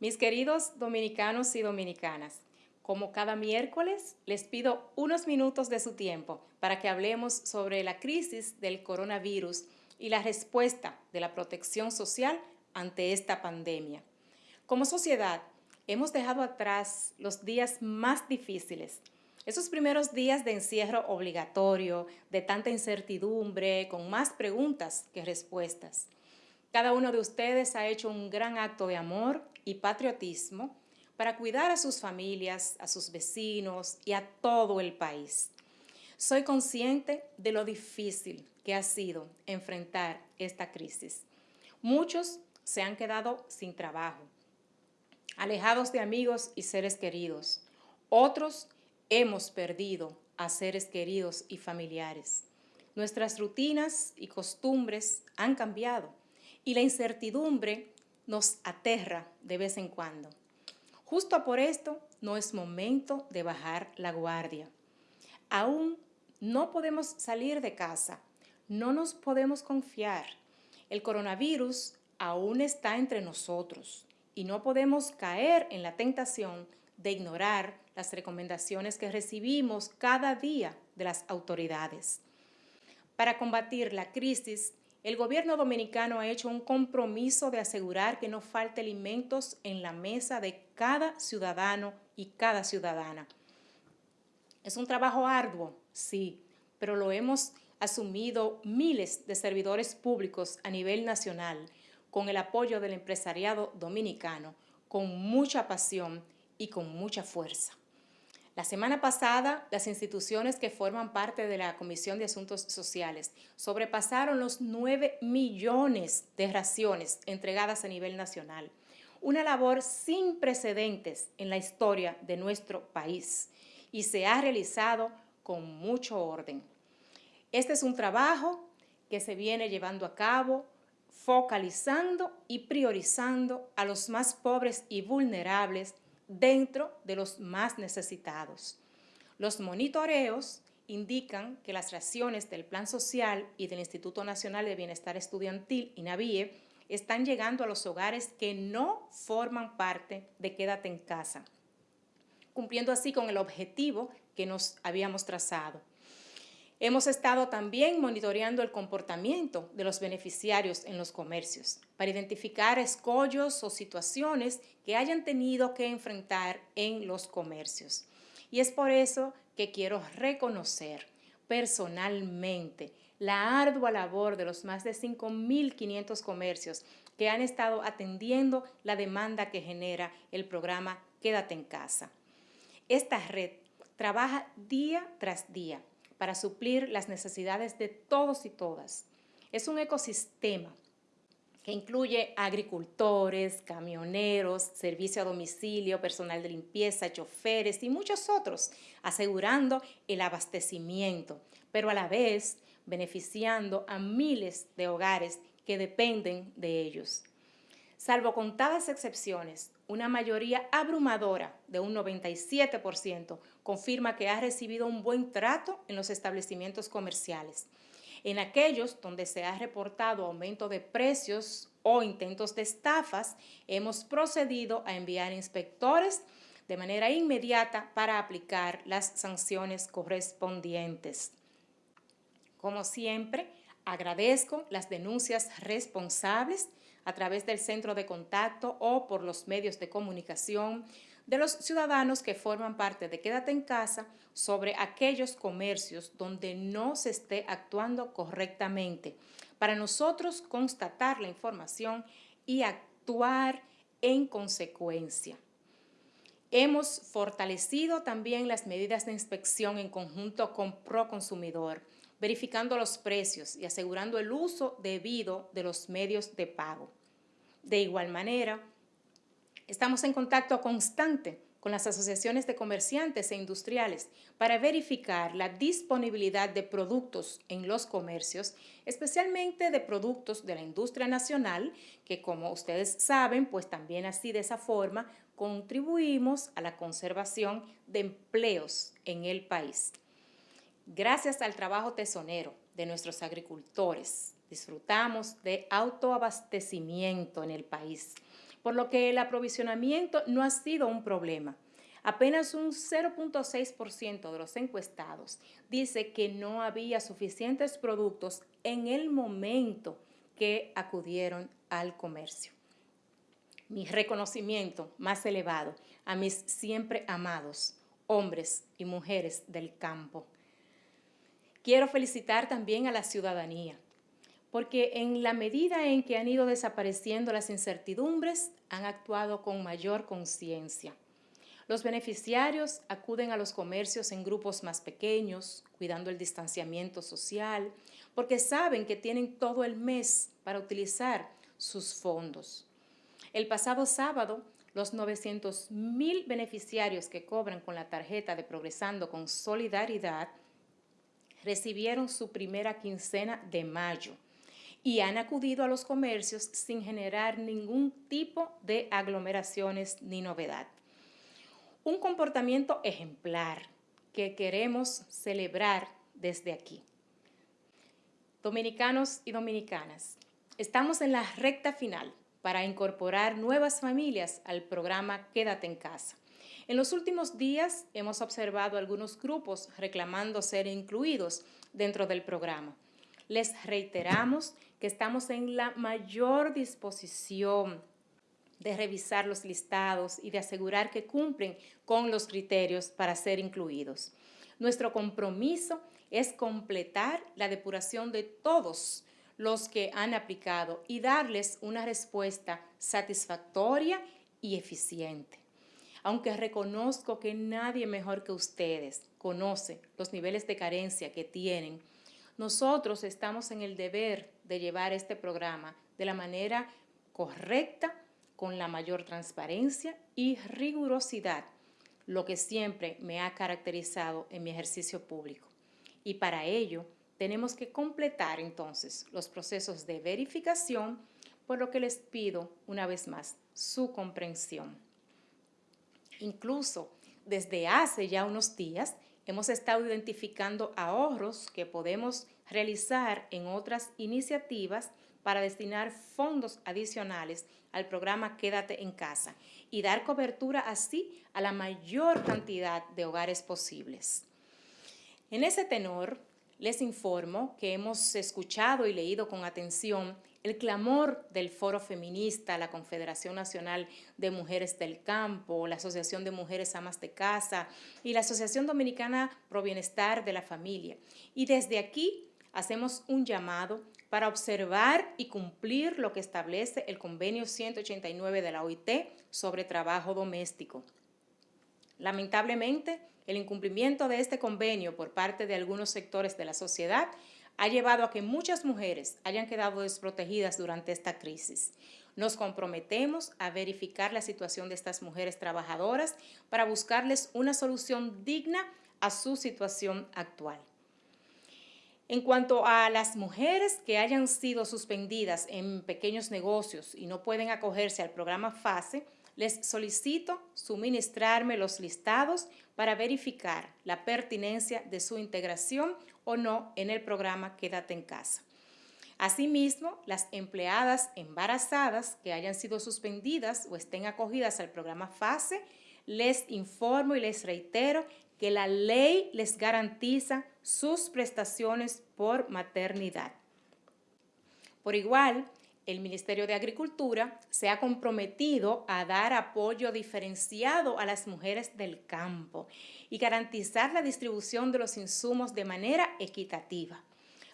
Mis queridos dominicanos y dominicanas, como cada miércoles, les pido unos minutos de su tiempo para que hablemos sobre la crisis del coronavirus y la respuesta de la protección social ante esta pandemia. Como sociedad, hemos dejado atrás los días más difíciles, esos primeros días de encierro obligatorio, de tanta incertidumbre, con más preguntas que respuestas. Cada uno de ustedes ha hecho un gran acto de amor y patriotismo para cuidar a sus familias, a sus vecinos y a todo el país. Soy consciente de lo difícil que ha sido enfrentar esta crisis. Muchos se han quedado sin trabajo, alejados de amigos y seres queridos. Otros hemos perdido a seres queridos y familiares. Nuestras rutinas y costumbres han cambiado y la incertidumbre nos aterra de vez en cuando. Justo por esto no es momento de bajar la guardia. Aún no podemos salir de casa, no nos podemos confiar. El coronavirus aún está entre nosotros y no podemos caer en la tentación de ignorar las recomendaciones que recibimos cada día de las autoridades. Para combatir la crisis, el gobierno dominicano ha hecho un compromiso de asegurar que no falte alimentos en la mesa de cada ciudadano y cada ciudadana. Es un trabajo arduo, sí, pero lo hemos asumido miles de servidores públicos a nivel nacional con el apoyo del empresariado dominicano, con mucha pasión y con mucha fuerza. La semana pasada, las instituciones que forman parte de la Comisión de Asuntos Sociales sobrepasaron los 9 millones de raciones entregadas a nivel nacional. Una labor sin precedentes en la historia de nuestro país y se ha realizado con mucho orden. Este es un trabajo que se viene llevando a cabo focalizando y priorizando a los más pobres y vulnerables dentro de los más necesitados. Los monitoreos indican que las raciones del Plan Social y del Instituto Nacional de Bienestar Estudiantil, INAVIE, están llegando a los hogares que no forman parte de Quédate en casa, cumpliendo así con el objetivo que nos habíamos trazado. Hemos estado también monitoreando el comportamiento de los beneficiarios en los comercios para identificar escollos o situaciones que hayan tenido que enfrentar en los comercios. Y es por eso que quiero reconocer personalmente la ardua labor de los más de 5.500 comercios que han estado atendiendo la demanda que genera el programa Quédate en casa. Esta red trabaja día tras día para suplir las necesidades de todos y todas. Es un ecosistema que incluye agricultores, camioneros, servicio a domicilio, personal de limpieza, choferes y muchos otros, asegurando el abastecimiento, pero a la vez beneficiando a miles de hogares que dependen de ellos. Salvo contadas excepciones, una mayoría abrumadora de un 97% confirma que ha recibido un buen trato en los establecimientos comerciales. En aquellos donde se ha reportado aumento de precios o intentos de estafas, hemos procedido a enviar inspectores de manera inmediata para aplicar las sanciones correspondientes. Como siempre, agradezco las denuncias responsables a través del centro de contacto o por los medios de comunicación de los ciudadanos que forman parte de Quédate en casa sobre aquellos comercios donde no se esté actuando correctamente, para nosotros constatar la información y actuar en consecuencia. Hemos fortalecido también las medidas de inspección en conjunto con Proconsumidor, verificando los precios y asegurando el uso debido de los medios de pago. De igual manera, estamos en contacto constante con las asociaciones de comerciantes e industriales para verificar la disponibilidad de productos en los comercios, especialmente de productos de la industria nacional, que como ustedes saben, pues también así de esa forma contribuimos a la conservación de empleos en el país. Gracias al trabajo tesonero de nuestros agricultores, disfrutamos de autoabastecimiento en el país, por lo que el aprovisionamiento no ha sido un problema. Apenas un 0.6% de los encuestados dice que no había suficientes productos en el momento que acudieron al comercio. Mi reconocimiento más elevado a mis siempre amados hombres y mujeres del campo. Quiero felicitar también a la ciudadanía, porque en la medida en que han ido desapareciendo las incertidumbres, han actuado con mayor conciencia. Los beneficiarios acuden a los comercios en grupos más pequeños, cuidando el distanciamiento social, porque saben que tienen todo el mes para utilizar sus fondos. El pasado sábado, los 900 mil beneficiarios que cobran con la tarjeta de Progresando con Solidaridad recibieron su primera quincena de mayo y han acudido a los comercios sin generar ningún tipo de aglomeraciones ni novedad. Un comportamiento ejemplar que queremos celebrar desde aquí. Dominicanos y dominicanas, estamos en la recta final para incorporar nuevas familias al programa Quédate en casa. En los últimos días hemos observado algunos grupos reclamando ser incluidos dentro del programa. Les reiteramos que estamos en la mayor disposición de revisar los listados y de asegurar que cumplen con los criterios para ser incluidos. Nuestro compromiso es completar la depuración de todos los que han aplicado y darles una respuesta satisfactoria y eficiente. Aunque reconozco que nadie mejor que ustedes conoce los niveles de carencia que tienen, nosotros estamos en el deber de llevar este programa de la manera correcta, con la mayor transparencia y rigurosidad, lo que siempre me ha caracterizado en mi ejercicio público. Y para ello, tenemos que completar entonces los procesos de verificación, por lo que les pido una vez más su comprensión. Incluso desde hace ya unos días hemos estado identificando ahorros que podemos realizar en otras iniciativas para destinar fondos adicionales al programa Quédate en casa y dar cobertura así a la mayor cantidad de hogares posibles. En ese tenor, les informo que hemos escuchado y leído con atención el clamor del Foro Feminista, la Confederación Nacional de Mujeres del Campo, la Asociación de Mujeres Amas de Casa y la Asociación Dominicana Pro Bienestar de la Familia. Y desde aquí hacemos un llamado para observar y cumplir lo que establece el convenio 189 de la OIT sobre trabajo doméstico. Lamentablemente, el incumplimiento de este convenio por parte de algunos sectores de la sociedad ha llevado a que muchas mujeres hayan quedado desprotegidas durante esta crisis. Nos comprometemos a verificar la situación de estas mujeres trabajadoras para buscarles una solución digna a su situación actual. En cuanto a las mujeres que hayan sido suspendidas en pequeños negocios y no pueden acogerse al programa FASE, les solicito suministrarme los listados para verificar la pertinencia de su integración o no en el programa Quédate en casa. Asimismo, las empleadas embarazadas que hayan sido suspendidas o estén acogidas al programa FASE, les informo y les reitero que la ley les garantiza sus prestaciones por maternidad. Por igual, el Ministerio de Agricultura se ha comprometido a dar apoyo diferenciado a las mujeres del campo y garantizar la distribución de los insumos de manera equitativa.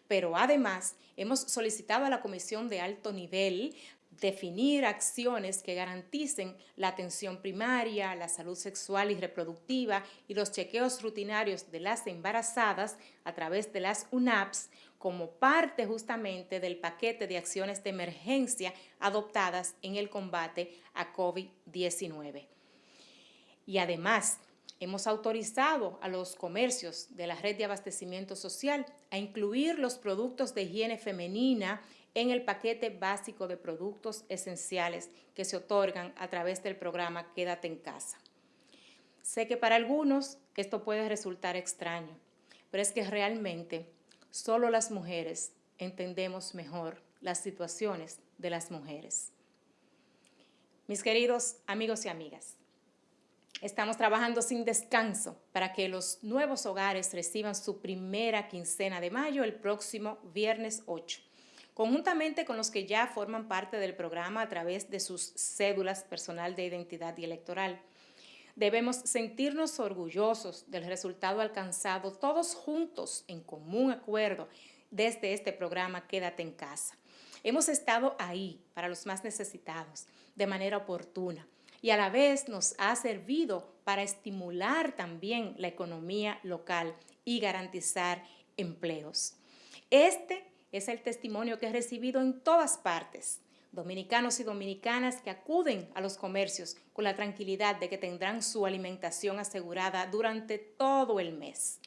Pero además, hemos solicitado a la Comisión de Alto Nivel definir acciones que garanticen la atención primaria, la salud sexual y reproductiva y los chequeos rutinarios de las embarazadas a través de las UNAPS como parte justamente del paquete de acciones de emergencia adoptadas en el combate a COVID-19. Y además, hemos autorizado a los comercios de la red de abastecimiento social a incluir los productos de higiene femenina en el paquete básico de productos esenciales que se otorgan a través del programa Quédate en casa. Sé que para algunos esto puede resultar extraño, pero es que realmente solo las mujeres entendemos mejor las situaciones de las mujeres. Mis queridos amigos y amigas, estamos trabajando sin descanso para que los nuevos hogares reciban su primera quincena de mayo el próximo viernes 8, conjuntamente con los que ya forman parte del programa a través de sus cédulas personal de identidad y electoral. Debemos sentirnos orgullosos del resultado alcanzado todos juntos en común acuerdo desde este programa Quédate en casa. Hemos estado ahí para los más necesitados de manera oportuna y a la vez nos ha servido para estimular también la economía local y garantizar empleos. Este es el testimonio que he recibido en todas partes. Dominicanos y dominicanas que acuden a los comercios con la tranquilidad de que tendrán su alimentación asegurada durante todo el mes.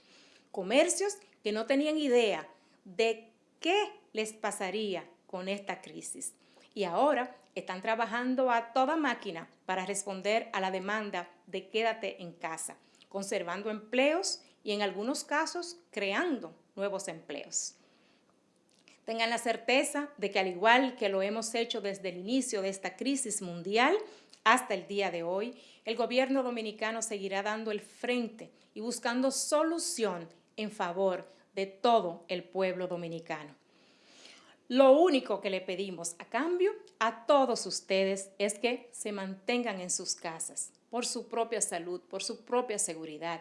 Comercios que no tenían idea de qué les pasaría con esta crisis. Y ahora están trabajando a toda máquina para responder a la demanda de quédate en casa, conservando empleos y en algunos casos creando nuevos empleos. Tengan la certeza de que al igual que lo hemos hecho desde el inicio de esta crisis mundial hasta el día de hoy, el gobierno dominicano seguirá dando el frente y buscando solución en favor de todo el pueblo dominicano. Lo único que le pedimos a cambio a todos ustedes es que se mantengan en sus casas por su propia salud, por su propia seguridad,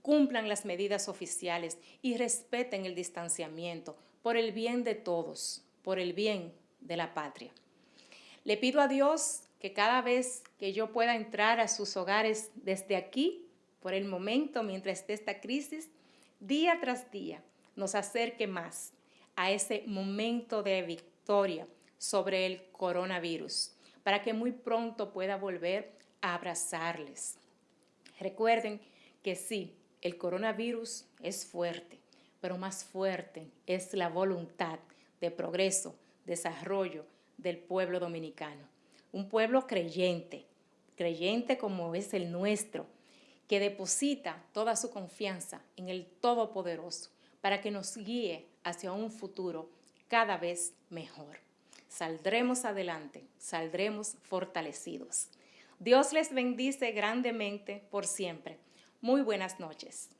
cumplan las medidas oficiales y respeten el distanciamiento por el bien de todos, por el bien de la patria. Le pido a Dios que cada vez que yo pueda entrar a sus hogares desde aquí, por el momento mientras esté esta crisis, día tras día, nos acerque más a ese momento de victoria sobre el coronavirus, para que muy pronto pueda volver a abrazarles. Recuerden que sí, el coronavirus es fuerte, pero más fuerte es la voluntad de progreso, desarrollo del pueblo dominicano. Un pueblo creyente, creyente como es el nuestro, que deposita toda su confianza en el Todopoderoso para que nos guíe hacia un futuro cada vez mejor. Saldremos adelante, saldremos fortalecidos. Dios les bendice grandemente por siempre. Muy buenas noches.